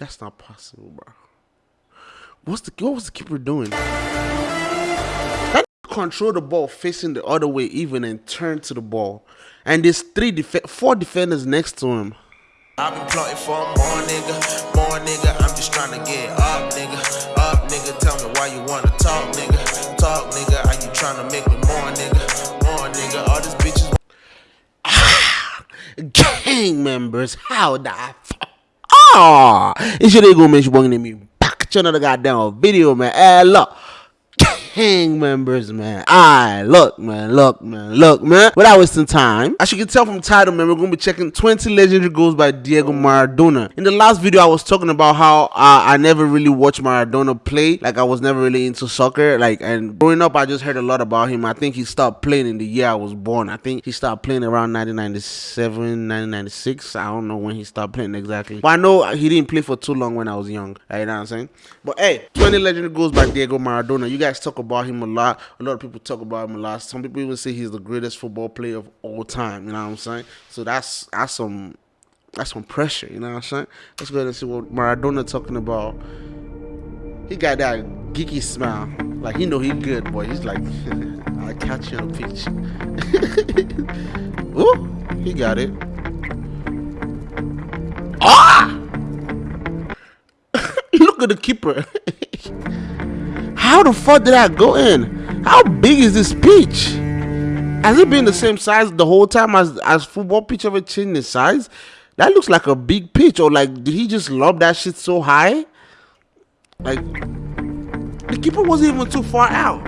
That's not possible, bro. What's the what was the keeper doing? That control the ball facing the other way even and turn to the ball. And there's three def- four defenders next to him. I've been plotting for more nigga, more nigga. I'm just trying to get up, nigga. Up, nigga. Tell me why you wanna talk, nigga. Talk, nigga. Are you trying to make me more, nigga? More, nigga. All these bitches. Gang members, how the fuck? Ah, it's your nigga, man. You bringing me back to another goddamn video, man. Hey, look. Gang members, man. Alright, look, man, look, man, look, man. Without wasting time, as you can tell from title, man, we're gonna be checking 20 legendary goals by Diego Maradona. In the last video, I was talking about how uh, I never really watched Maradona play. Like, I was never really into soccer. Like, and growing up, I just heard a lot about him. I think he stopped playing in the year I was born. I think he stopped playing around 1997, 1996. I don't know when he stopped playing exactly. But I know he didn't play for too long when I was young. You know what I'm saying? But hey, 20 legendary goals by Diego Maradona. You guys talk about him a lot. A lot of people talk about him a lot. Some people even say he's the greatest football player of all time. You know what I'm saying? So that's that's some that's some pressure. You know what I'm saying? Let's go ahead and see what Maradona talking about. He got that geeky smile. Like he know he good, boy. He's like, I'll catch you on pitch. Ooh, he got it. Ah! Look at the keeper. How the fuck did that go in? How big is this pitch? Has it been the same size the whole time as as football pitch ever changed in size? That looks like a big pitch, or like did he just lob that shit so high? Like the keeper wasn't even too far out.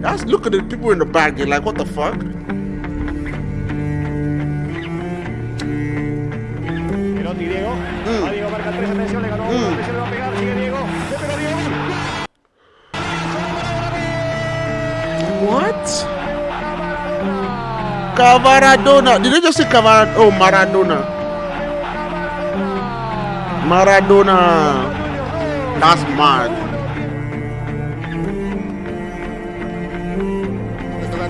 That's look at the people in the back. They're like, what the fuck? Perotti, Diego. Hmm. Va Diego, marca tres, atención, le ganó uno, hmm. le va a pegar, sigue Diego. Le pegó Diego. Cavaradona. Did they just say Cavarad? Oh, Maradona. Maradona. That's mad.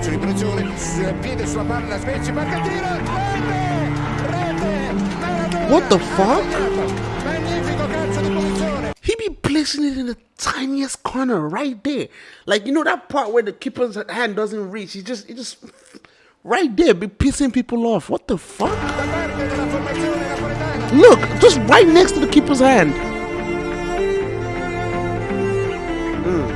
questo di punizione piede sulla palla Spezia marca tiro rete rete What the fuck? magnifico calcio di punizione He be placing it in the tiniest corner right there. Like you know that part where the keeper's hand doesn't reach. He just, he just right there, be pissing people off. What the fuck? Look, just right next to the keeper's hand. Mm.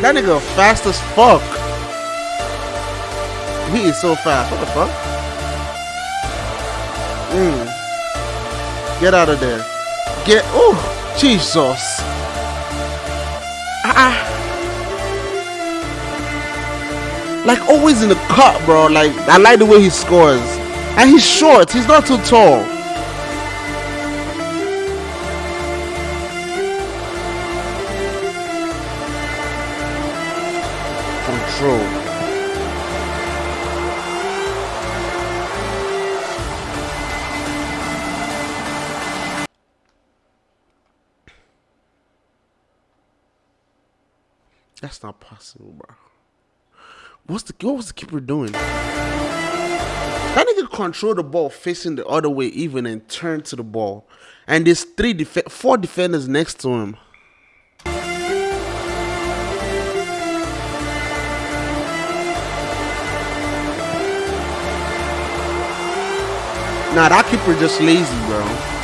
That nigga fast as fuck. He is so fast. What the fuck? Mm. Get out of there. Get. Oh, Jesus. Ah. Like always in the cut, bro. Like I like the way he scores. And he's short. He's not too tall. Control. That's not possible, bro. What's the what was the keeper doing? That nigga control the ball facing the other way even and turn to the ball. And there's three def- four defenders next to him. Nah, that keeper just lazy, bro.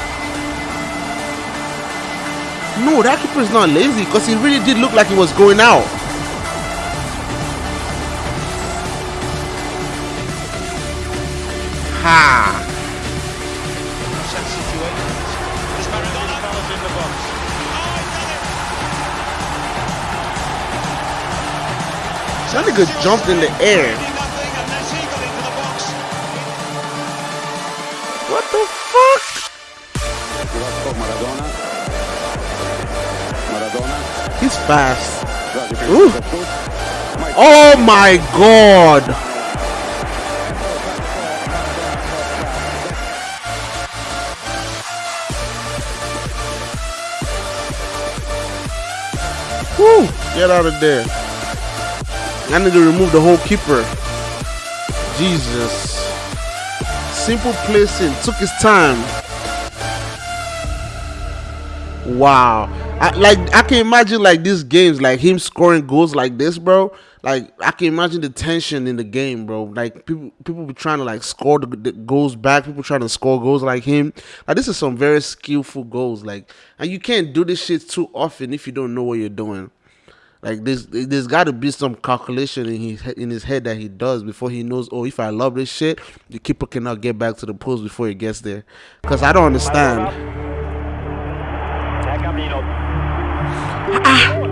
No, that keeper is not lazy because he really did look like he was going out. Ha! That nigga jumped in the air. Fast. Ooh. Oh my god! Woo! Get out of there. I need to remove the whole keeper. Jesus. Simple placing, took his time. Wow. I, like I can imagine like these games, like him scoring goals like this, bro. Like I can imagine the tension in the game, bro. Like people, people be trying to like score the, the goals back. People trying to score goals like him. Like this is some very skillful goals. Like, and you can't do this shit too often if you don't know what you're doing. Like there's there's got to be some calculation in his in his head that he does before he knows. Oh, if I love this shit, the keeper cannot get back to the post before he gets there. Cause I don't understand. Camino.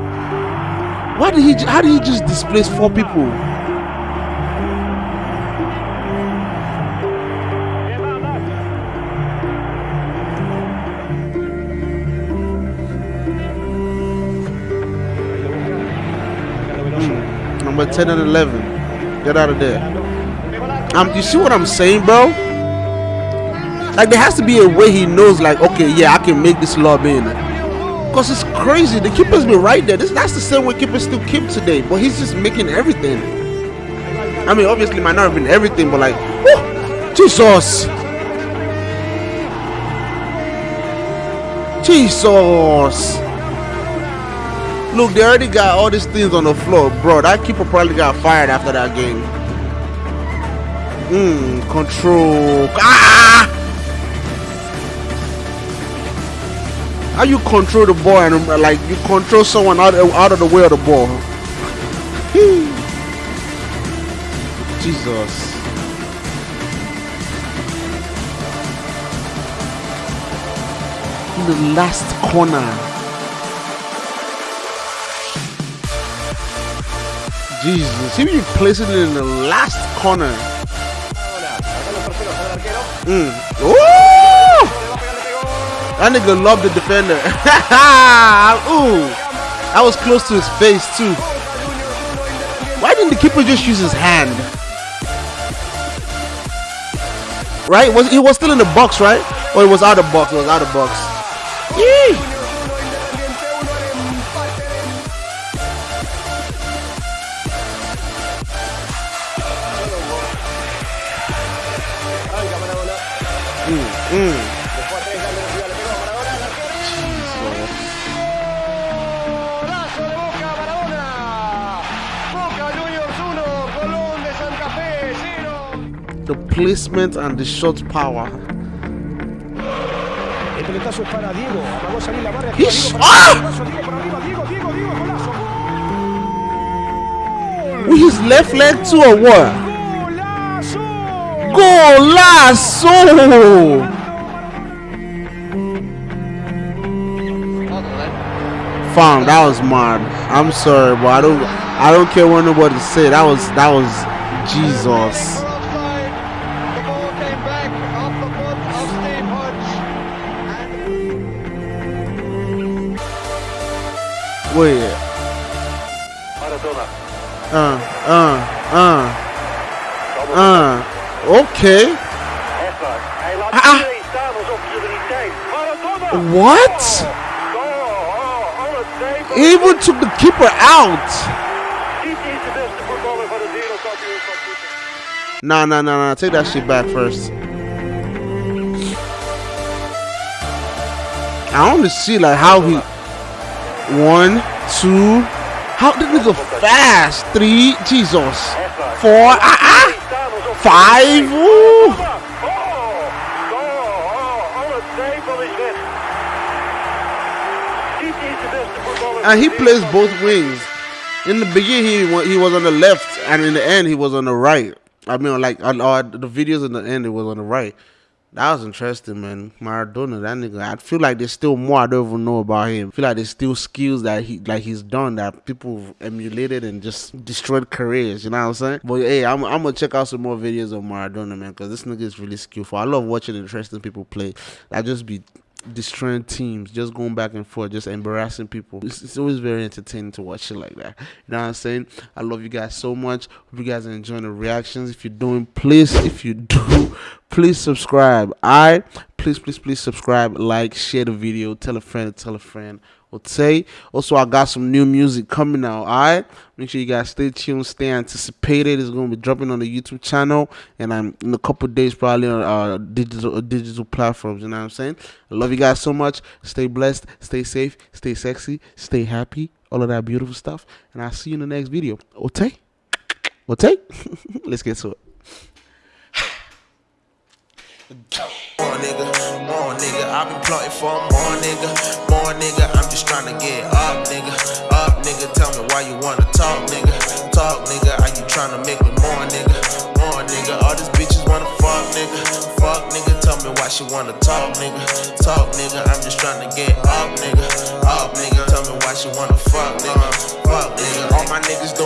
Why did he? How did he just displace four people? Number ten and eleven. Get out of there. Um, you see what I'm saying, bro? Like there has to be a way he knows, like, okay, yeah, I can make this lob in. Cause it's crazy. The keeper's been right there. This that's the same way keepers still keep today, but he's just making everything. I mean, obviously, might not have been everything, but like, whew, Jesus, Jesus. Look, they already got all these things on the floor, bro. That keeper probably got fired after that game. Mm, control. Ah! How you control the ball and uh, like you control someone out out of the way of the ball? Jesus. In the last corner. Jesus, he be placing it in the last corner. Ahora, acá los terceros al arquero. Mm. Ooh! That nigga loved the defender. Ooh, that was close to his face too. Why didn't the keeper just use his hand? Right? Was he was still in the box, right? Or it was out of box? It was out of box. Yee. Maradona. Mm. The placement and the shot power. El pelotazo es para Diego. Apagó salir la barra. Ish. Diego Ah! With his left leg too or what? ¡Golazo! Fam, that was mad. I'm sorry, but I don't I don't care what nobody say. That was that was Jesus. Wait. Uh, uh, uh, uh. Okay. Ah. iedereen staan alsof hij niet zijn. Maradona! What? He even took the keeper out. Dit is de beste voetballer van het wereldkampioenschap. voetbal. Nah, nah, nah, nah. Take that shit back first. I want to see like how he one, two. How did we go fast? Three, Jesus. Four, ah ah. Five. And he plays both wings. In the beginning, he he was on the left, and in the end, he was on the right. I mean, like on uh, the videos in the end, it was on the right. That was interesting, man. Maradona, that nigga. I feel like there's still more I don't even know about him. I feel like there's still skills that he like he's done that people emulated and just destroyed careers. You know what I'm saying? But hey, I'm I'm gonna check out some more videos of Maradona, man, because this nigga is really skillful. I love watching interesting people play. I just be destroying teams, just going back and forth, just embarrassing people. It's, it's always very entertaining to watch shit like that. You know what I'm saying? I love you guys so much. Hope you guys are enjoying the reactions. If you're doing, please, if you do, please subscribe. I please, please, please subscribe, like, share the video, tell a friend, tell a friend, Okay. Also, I got some new music coming out. All right. Make sure you guys stay tuned, stay anticipated. It's gonna be dropping on the YouTube channel, and I'm in a couple days probably on uh, digital uh, digital platforms. You know what I'm saying? I love you guys so much. Stay blessed, stay safe, stay sexy, stay happy, all of that beautiful stuff. And I'll see you in the next video. Okay. Okay. Let's get to it. More nigga, more nigga, I've been plotting for more nigga, more nigga. I'm just trying to get up, nigga, up, nigga. Tell me why you wanna talk, nigga, talk, nigga. Are you trying to make me more, nigga, more nigga? All these bitches wanna fuck, nigga, fuck, nigga. Tell me why she wanna talk, nigga, talk, nigga. I'm just trying to get up, nigga, up, nigga. Tell me why she wanna fuck, nigga, fuck, nigga. All my niggas doing.